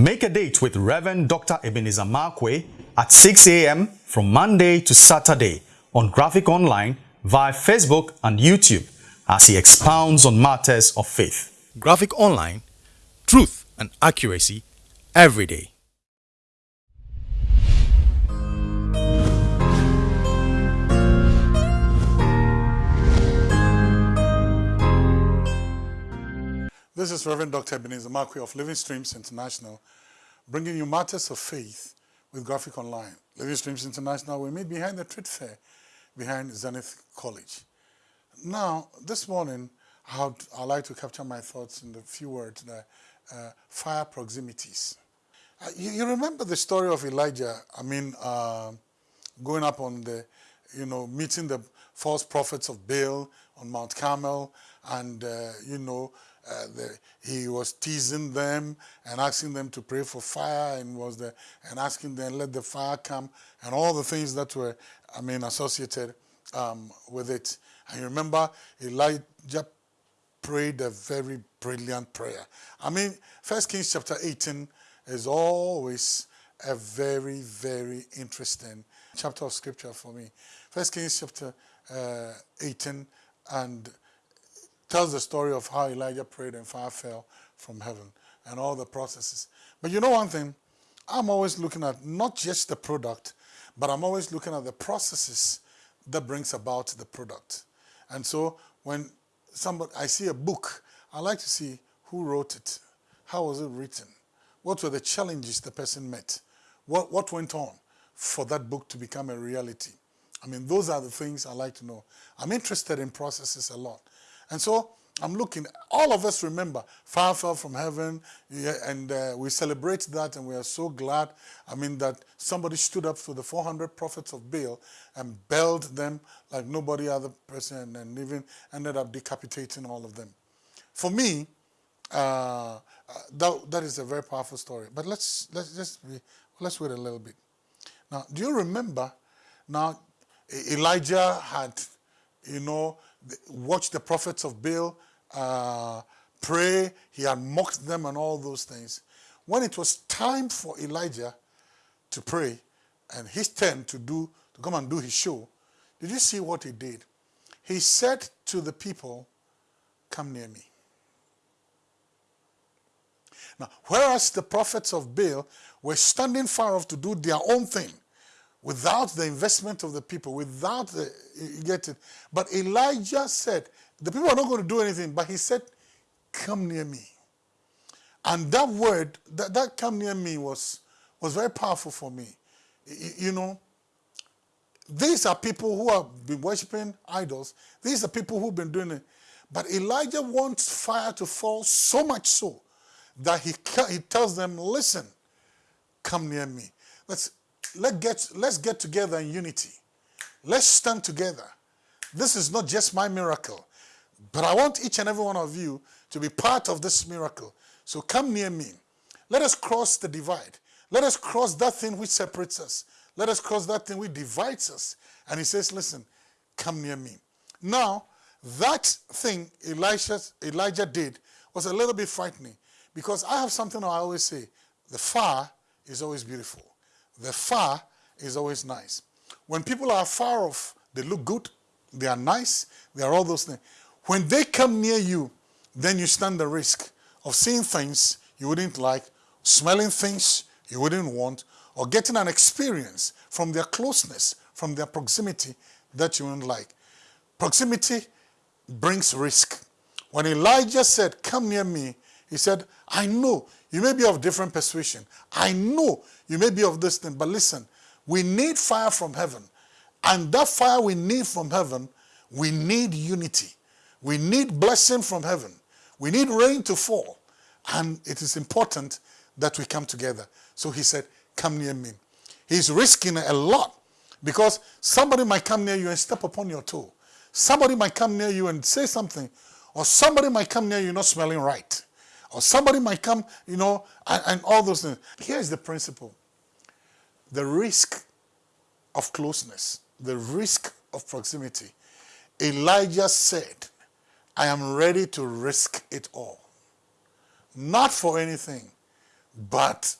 Make a date with Reverend Dr. Ebenezer Markwei at 6 a.m. from Monday to Saturday on Graphic Online via Facebook and YouTube as he expounds on matters of faith. Graphic Online, truth and accuracy every day. This is Reverend Dr. Ebenezer Markwei of Living Streams International, bringing you matters of faith with Graphic Online. Living Streams International, we meet behind the trade fair, behind Zenith College. Now, this morning, I'd, I'd like to capture my thoughts in a few words, the uh, fire proximities. Uh, you, you, remember the story of Elijah, I mean, uh, going up on the, you know, meeting the false prophets of Baal on Mount Carmel, and, uh, you know, uh, the, he was teasing them and asking them to pray for fire and was the, and asking them let the fire come and all the things that were I mean associated um, with it. And you remember Elijah prayed a very brilliant prayer. I mean, First Kings chapter 18 is always a very, very interesting chapter of scripture for me. First Kings chapter uh, 18 and tells the story of how Elijah prayed and fire fell from heaven and all the processes. But you know one thing, I'm always looking at not just the product, but I'm always looking at the processes that brings about the product. And so when somebody, I see a book, I like to see who wrote it, how was it written, what were the challenges the person met, what, what went on for that book to become a reality. I mean, those are the things I like to know. I'm interested in processes a lot. And so I'm looking, all of us remember, fire fell from heaven, yeah, and uh, we celebrate that and we are so glad. I mean, that somebody stood up to the 400 prophets of Baal and belled them like nobody other person and even ended up decapitating all of them. For me, uh, uh, that, that is a very powerful story. But let's, let's just be, let's wait a little bit. Now, do you remember, now Elijah had, you know, watched the prophets of Baal uh, pray. He had mocked them and all those things. When it was time for Elijah to pray and his turn to do to come and do his show, did you see what he did? He said to the people, come near me. Now, whereas the prophets of Baal were standing far off to do their own thing, without the investment of the people, without the, you get it. But Elijah said, the people are not going to do anything, but he said, come near me. And that word, that, that come near me was, was very powerful for me. You, you know, these are people who have been worshiping idols. These are people who've been doing it. But Elijah wants fire to fall so much so that he, he tells them, listen, come near me. Let's, let get, let's get together in unity. Let's stand together. This is not just my miracle, but I want each and every one of you to be part of this miracle. So come near me. Let us cross the divide. Let us cross that thing which separates us. Let us cross that thing which divides us. And he says, listen, come near me. Now, that thing Elisha, Elijah did was a little bit frightening because I have something I always say, the far is always beautiful. The far is always nice. When people are far off, they look good, they are nice, they are all those things. When they come near you, then you stand the risk of seeing things you wouldn't like, smelling things you wouldn't want, or getting an experience from their closeness, from their proximity that you wouldn't like. Proximity brings risk. When Elijah said, come near me, he said, I know you may be of different persuasion. I know you may be of this thing, but listen, we need fire from heaven. And that fire we need from heaven, we need unity. We need blessing from heaven. We need rain to fall. And it is important that we come together. So he said, come near me. He's risking a lot because somebody might come near you and step upon your toe. Somebody might come near you and say something, or somebody might come near you not smelling right. Or somebody might come, you know, and, and all those things. Here's the principle. The risk of closeness, the risk of proximity. Elijah said, I am ready to risk it all. Not for anything, but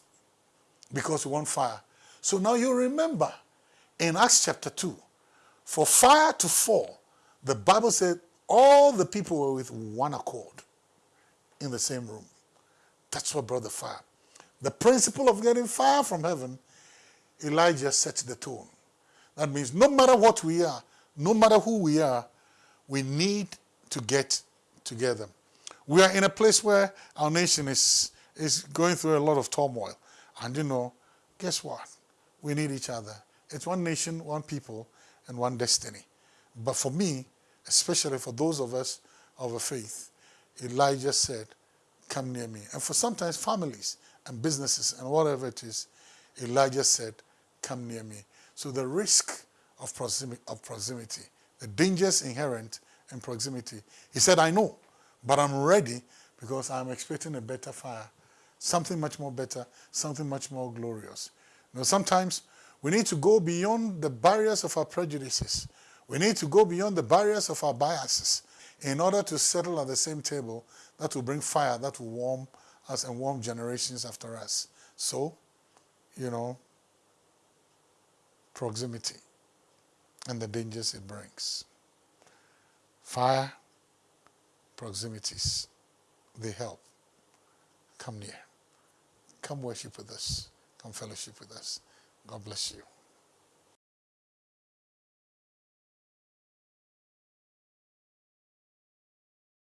because we want fire. So now you remember in Acts chapter 2, for fire to fall, the Bible said all the people were with one accord in the same room. That's what brought the fire. The principle of getting fire from heaven, Elijah set the tone. That means no matter what we are, no matter who we are, we need to get together. We are in a place where our nation is, is going through a lot of turmoil. And you know, guess what? We need each other. It's one nation, one people, and one destiny. But for me, especially for those of us of a faith, Elijah said, come near me. And for sometimes families and businesses and whatever it is, Elijah said, come near me. So the risk of proximity, of proximity, the dangers inherent in proximity. He said, I know, but I'm ready because I'm expecting a better fire, something much more better, something much more glorious. You sometimes we need to go beyond the barriers of our prejudices. We need to go beyond the barriers of our biases in order to settle at the same table that will bring fire, that will warm us and warm generations after us. So, you know, proximity and the dangers it brings. Fire, proximities, they help. Come near. Come worship with us. Come fellowship with us. God bless you.